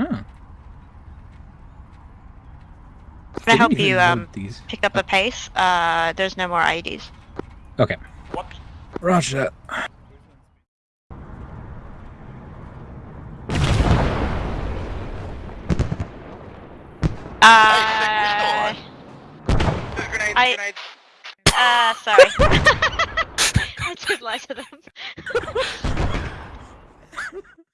Huh. I help you um, pick up a pace, uh, there's no more IEDs. Okay. Whoops. Roger. Uh, I, grenades. Uh, sorry. I did lie to them.